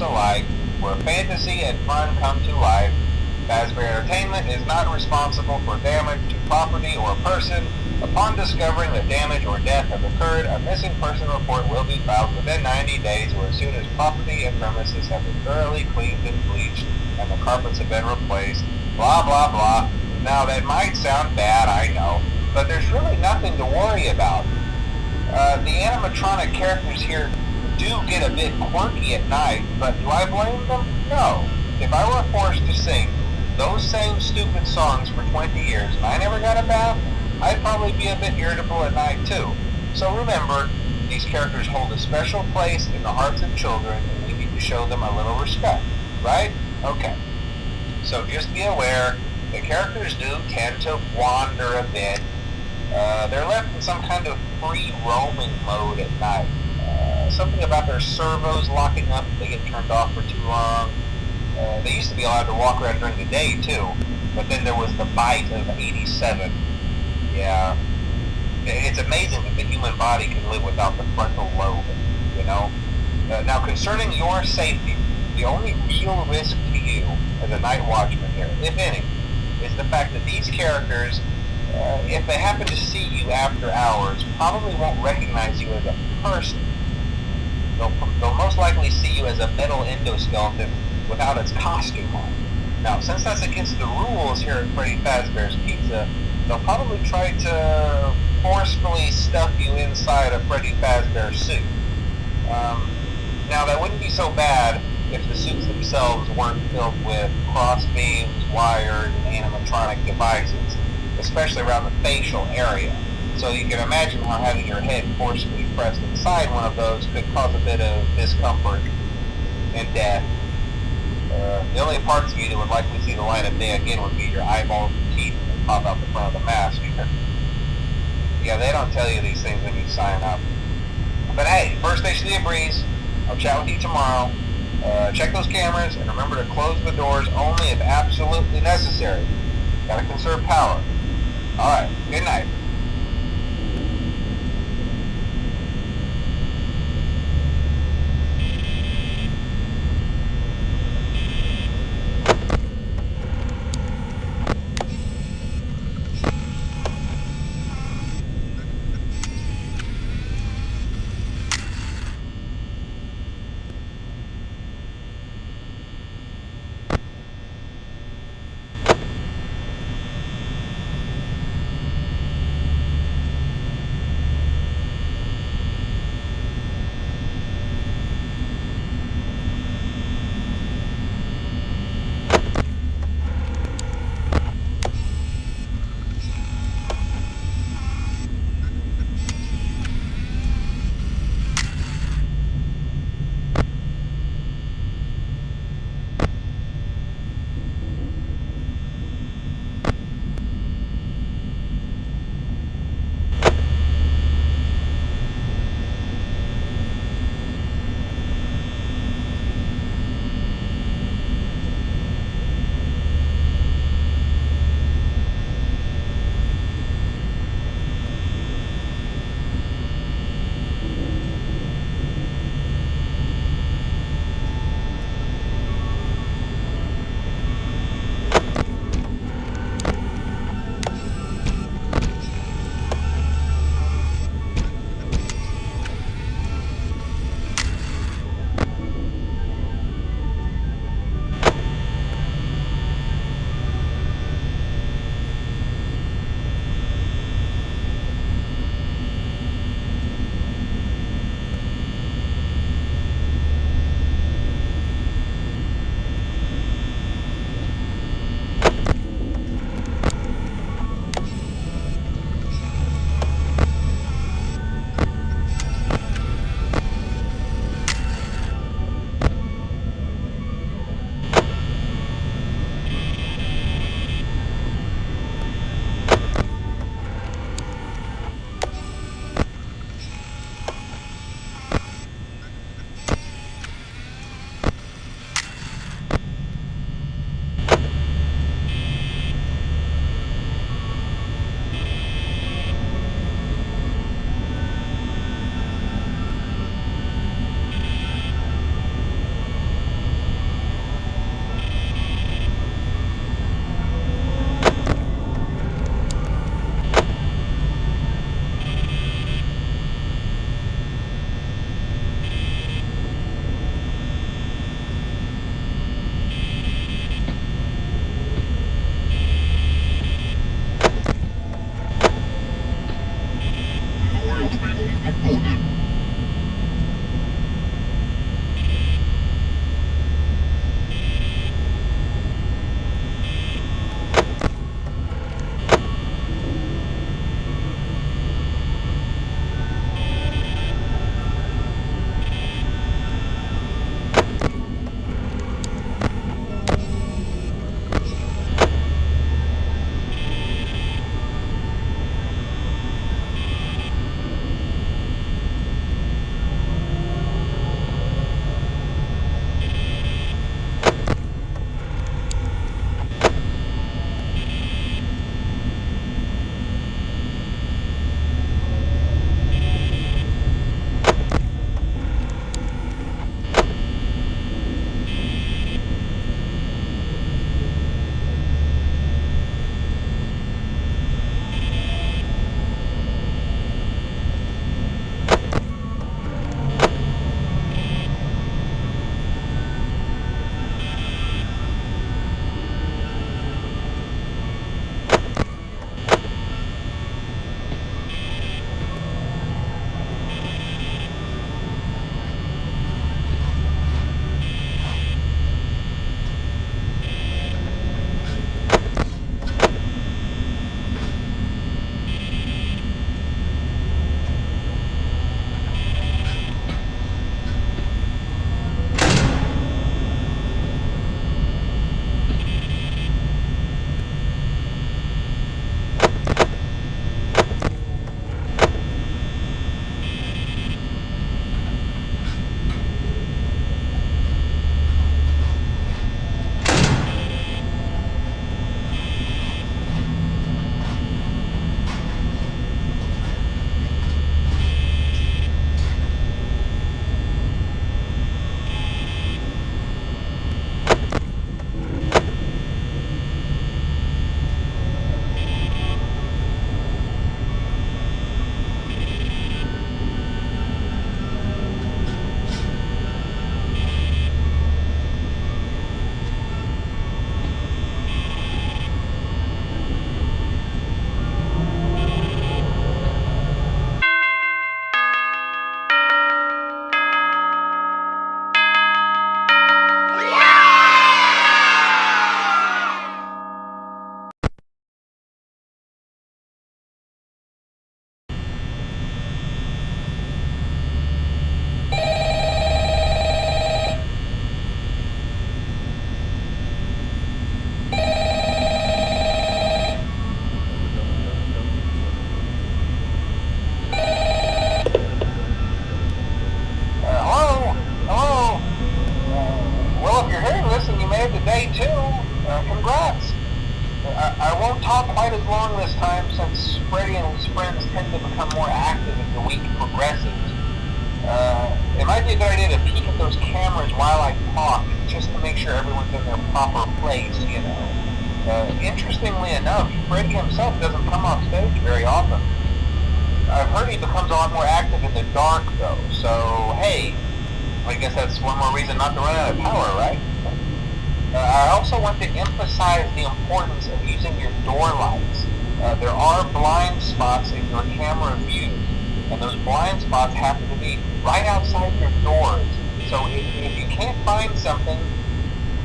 alike, where fantasy and fun come to life. Fazbear Entertainment is not responsible for damage to property or person. Upon discovering that damage or death have occurred, a missing person report will be filed within 90 days or as soon as property and premises have been thoroughly cleaned and bleached and the carpets have been replaced. Blah, blah, blah. Now that might sound bad, I know, but there's really nothing to worry about. Uh, the animatronic characters here do get a bit quirky at night, but do I blame them? No. If I were forced to sing those same stupid songs for 20 years and I never got a bath, I'd probably be a bit irritable at night too. So remember, these characters hold a special place in the hearts of children and we need to show them a little respect, right? Okay. So just be aware, the characters do tend to wander a bit. Uh, they're left in some kind of free roaming mode at night. Something about their servos locking up if they get turned off for too long. Uh, they used to be allowed to walk around during the day too, but then there was the bite of 87. Yeah. It's amazing that the human body can live without the frontal lobe, you know? Uh, now, concerning your safety, the only real risk to you as a night watchman here, if any, is the fact that these characters, uh, if they happen to see you after hours, probably won't recognize you as a person. They'll, they'll most likely see you as a metal endoskeleton without its costume on. Now, since that's against the rules here at Freddy Fazbear's Pizza, they'll probably try to forcefully stuff you inside a Freddy Fazbear suit. Um, now, that wouldn't be so bad if the suits themselves weren't filled with cross beams, wires, and animatronic devices, especially around the facial area. So you can imagine how having your head forcefully pressed inside one of those could cause a bit of discomfort and death. Uh, the only parts of you that would likely see the light of day again would be your eyeballs and teeth that pop out the front of the mask. yeah, they don't tell you these things when you sign up. But hey, first station of breeze. I'll chat with you tomorrow. Uh, check those cameras and remember to close the doors only if absolutely necessary. Gotta conserve power. Alright, good night.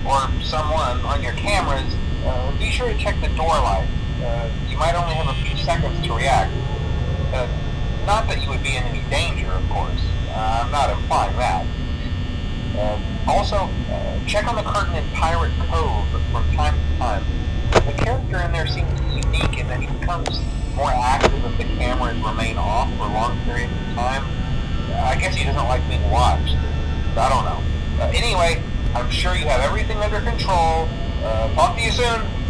Or someone on your cameras, uh, be sure to check the door light. Uh, you might only have a few seconds to react. Uh, not that you would be in any danger, of course. Uh, I'm not implying that. Um, also, uh, check on the curtain in Pirate Cove from time to time. The character in there seems unique in that he becomes more active if the cameras remain off for long periods of time. I guess he doesn't like being watched. I don't know. Uh, anyway, I'm sure you have everything under control. Uh, talk to you soon.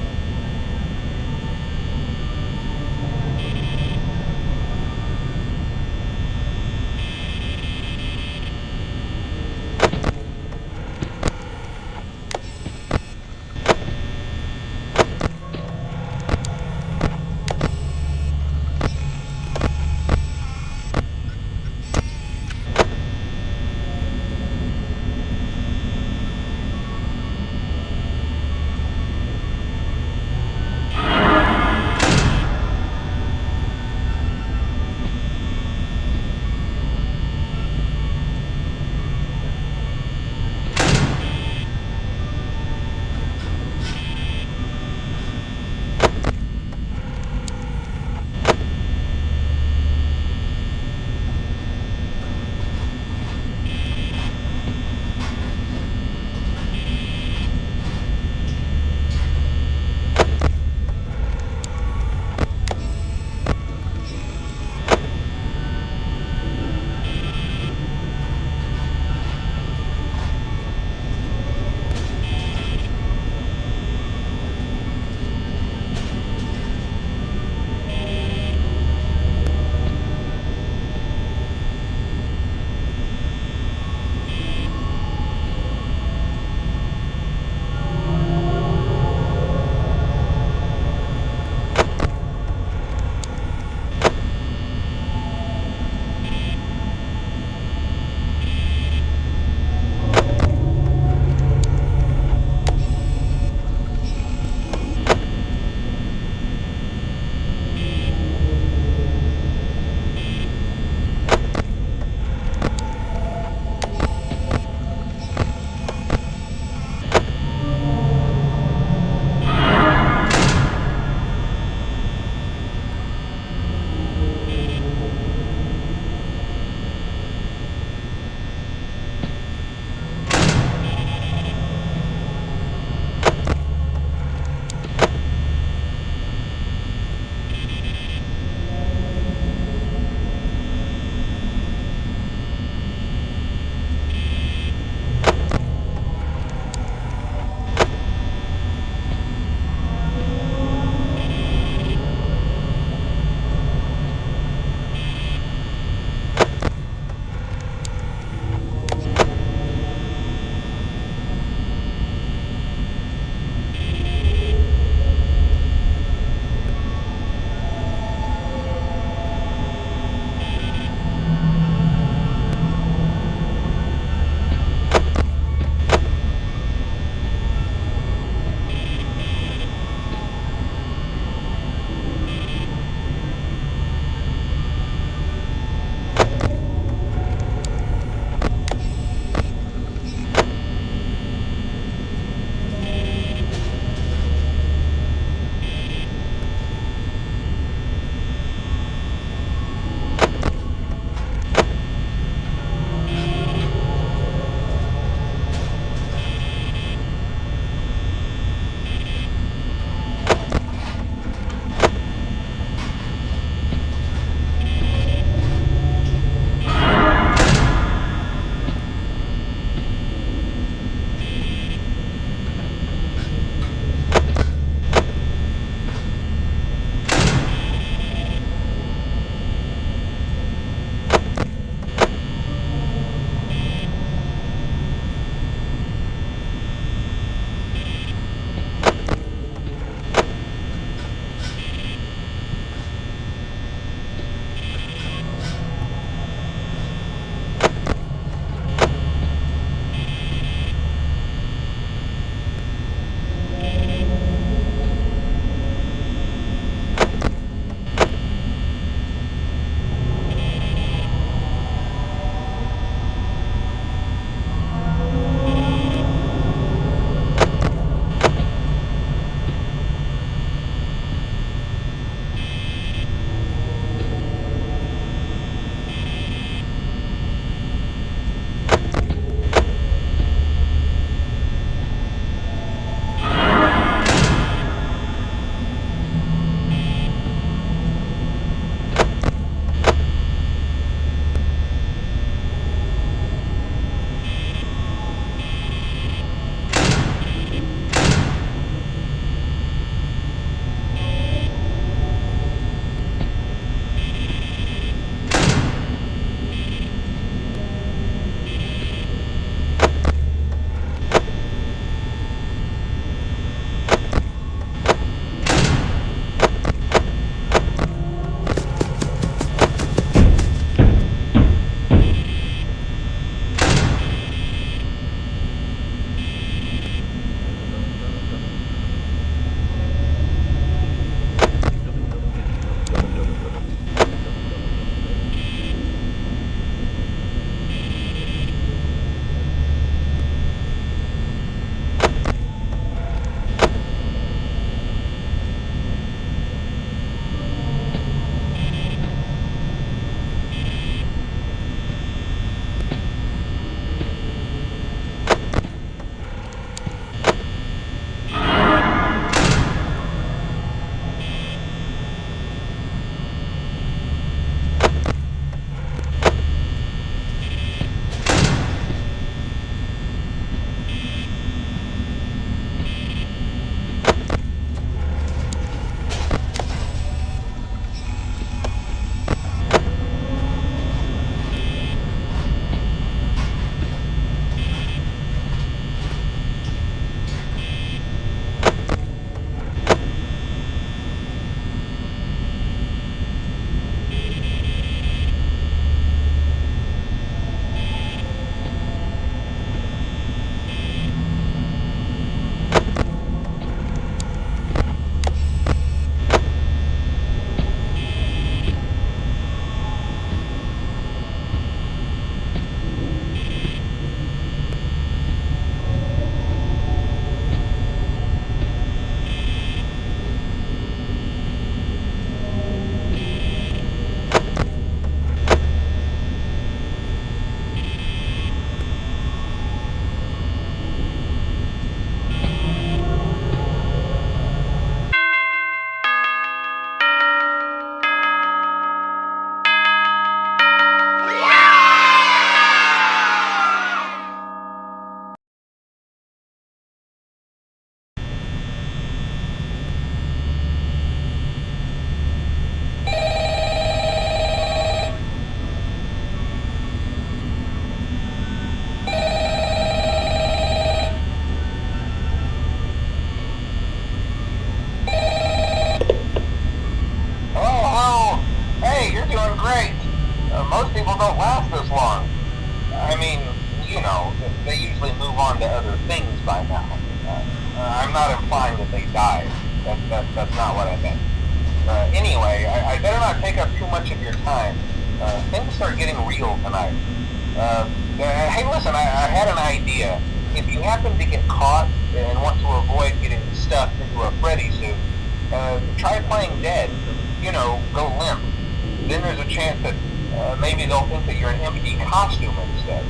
Getting real tonight. Uh, hey, listen, I, I, had an idea. If you happen to get caught and want to avoid getting stuffed into a Freddy suit, uh, try playing dead. You know, go limp. Then there's a chance that uh, maybe they'll think that you're an empty costume instead.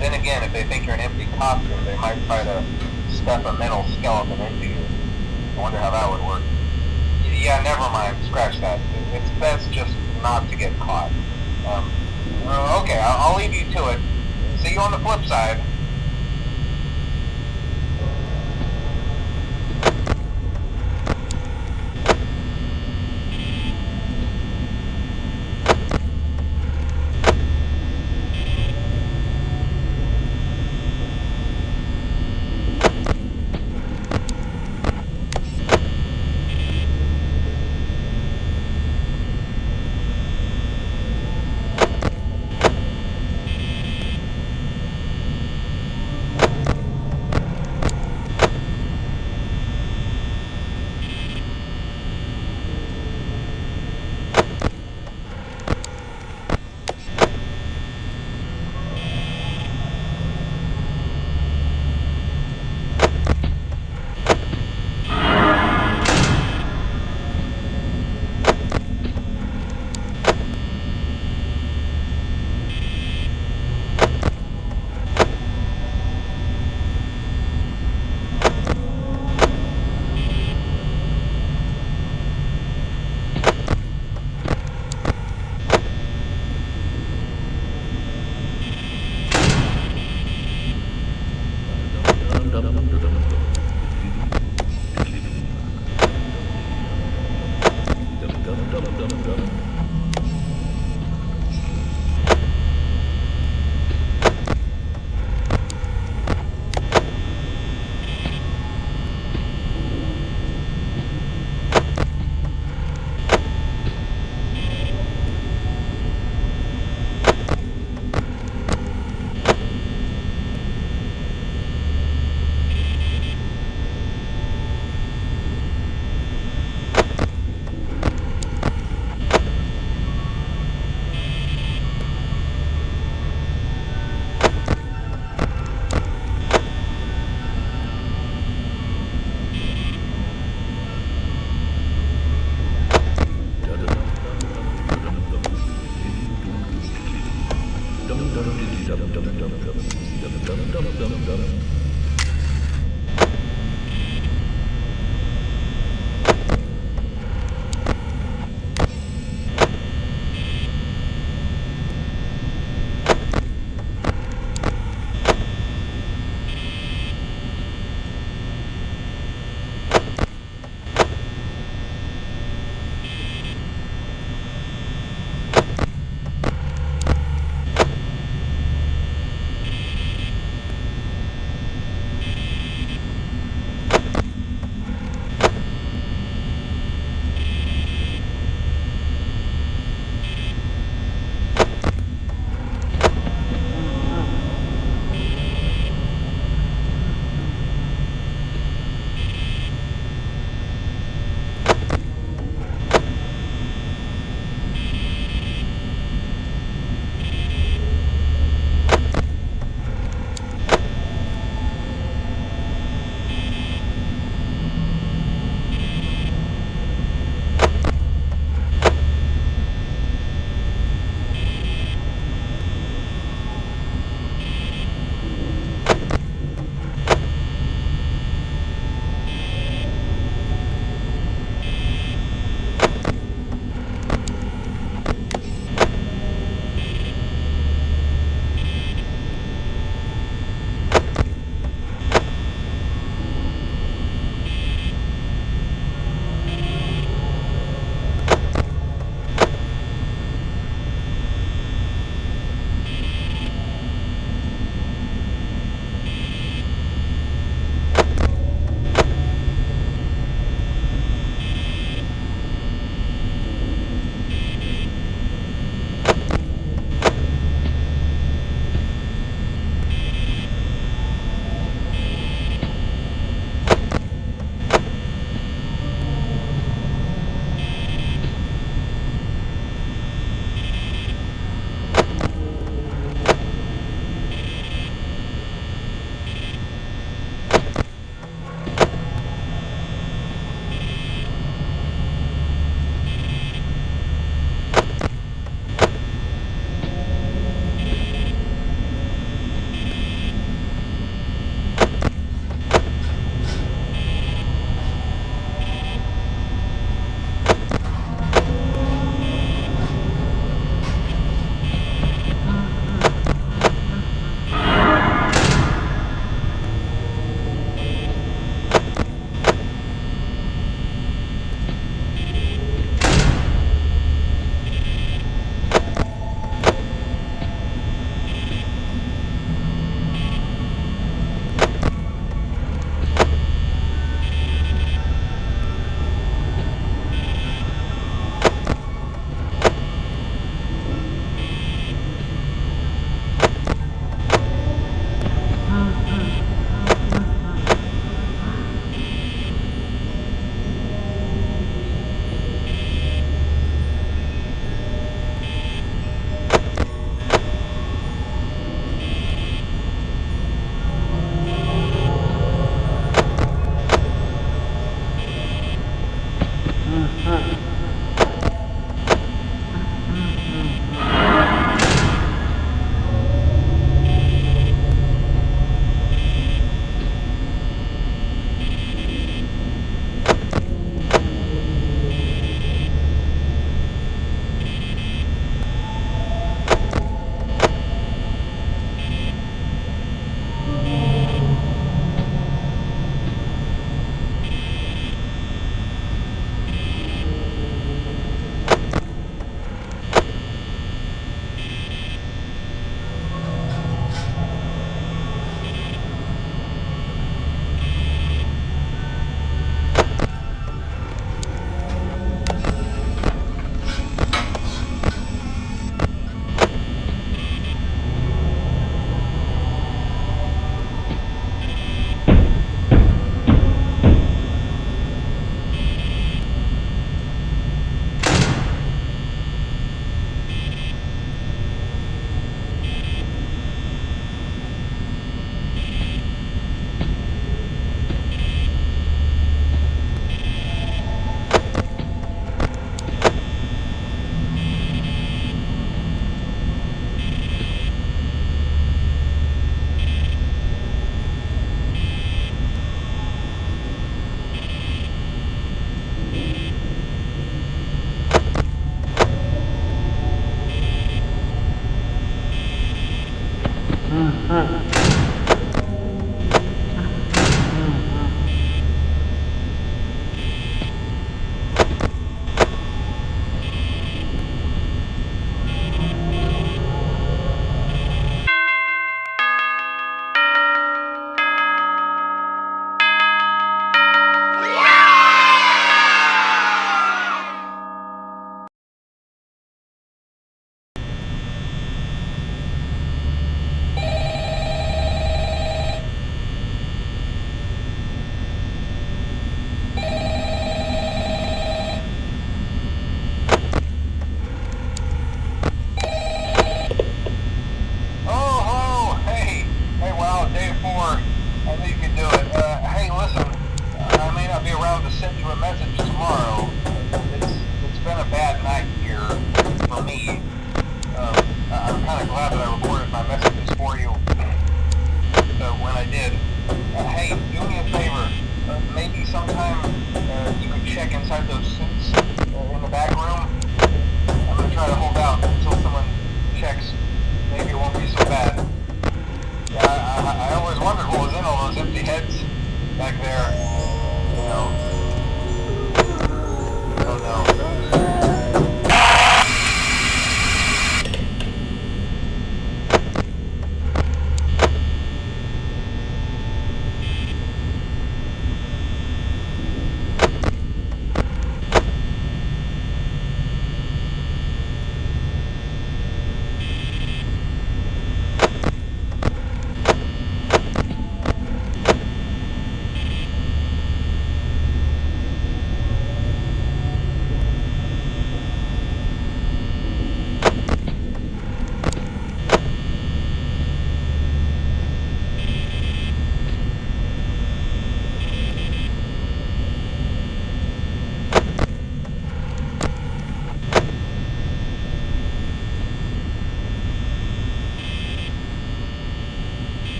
then again, if they think you're an empty costume, they might try to stuff a metal endoskeleton into you. I wonder how that would work. Yeah, never mind. Scratch that. It's best just not to get caught. Um, okay, I'll, I'll leave you to it. See you on the flip side.